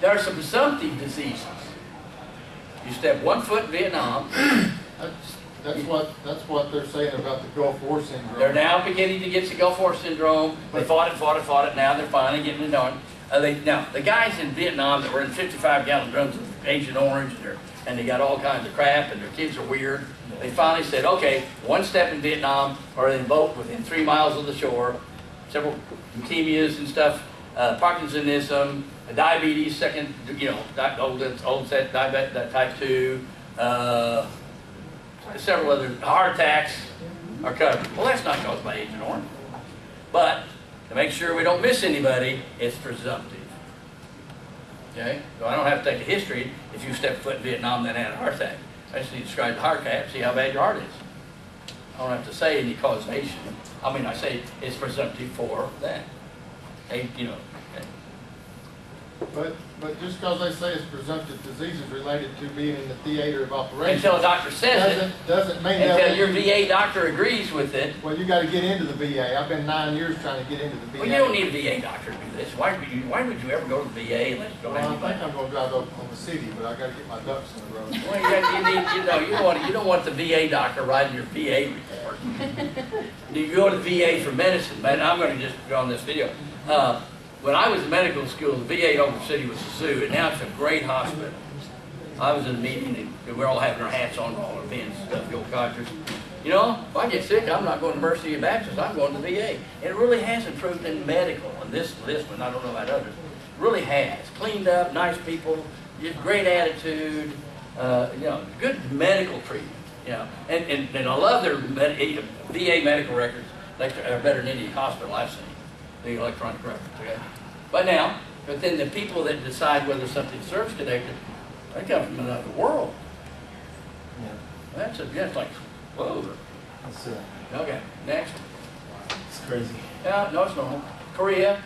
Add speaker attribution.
Speaker 1: There are some presumptive diseases. You step one foot in Vietnam,
Speaker 2: That's, that's what, that's what they're saying about the Gulf War syndrome.
Speaker 1: they're now beginning to get the Gulf War syndrome. They fought it, fought it, fought it. Now they're finally getting it on. Uh, they, now, the guys in Vietnam that were in 55 gallon drums of Agent Orange and, and they got all kinds of crap and their kids are weird, they finally said, okay, one step in Vietnam or they vote within three miles of the shore, several leukemias and stuff, uh, Parkinsonism, diabetes, second, you know, di- old, set, diabetes, type 2, uh, several other heart attacks are covered. Well, that's not caused by Agent Orange. But to make sure we don't miss anybody, it's presumptive. Okay? So I don't have to take a history if you step foot in Vietnam and had a heart attack. I just need to describe the heart attack, see how bad your heart is. I don't have to say any causation. I mean, I say it's presumptive for that. You know.
Speaker 2: But, but just because they say it's presumptive diseases related to being in the theater of operations.
Speaker 1: until a doctor says it,
Speaker 2: Doesn't, doesn't mean that.
Speaker 1: until your VA doctor agrees with it,
Speaker 2: Well, you gotta get into the VA. I've been nine years trying to get into the VA.
Speaker 1: well, you don't need a VA doctor to do this. Why would you, why would you ever go to the VA unless you don't
Speaker 2: Well,
Speaker 1: have
Speaker 2: I think I'm gonna drive up on the city, but I gotta get my ducks in a row.
Speaker 1: Well, you, got, you need, you know, you don't want, you don't want the VA doctor writing your VA report. You go to the VA for medicine, man, I'm gonna just go on this video. Uh, when I was in medical school, the VA in Oklahoma City was a zoo, and now it's a great hospital. I was in a meeting, and we're all having our hats on, all our pins and stuff, the old codgers. You know, if I get sick, I'm not going to Mercy of Baptist, I'm going to the VA. And it really has improved in medical, and this, this one, I don't know about others, really has. Cleaned up, nice people, great attitude, uh, you know, good medical treatment, you know. And, and, and I love their med, VA medical records, are better than any hospital I've seen, the electronic records, okay? But now, but then the people that decide whether something's service connected, they come from another world.
Speaker 3: Yeah,
Speaker 1: That's a, that's like, whoa.
Speaker 3: it's, uh,
Speaker 1: Okay, next.
Speaker 3: it's crazy.
Speaker 1: Yeah, no, it's normal. Korea,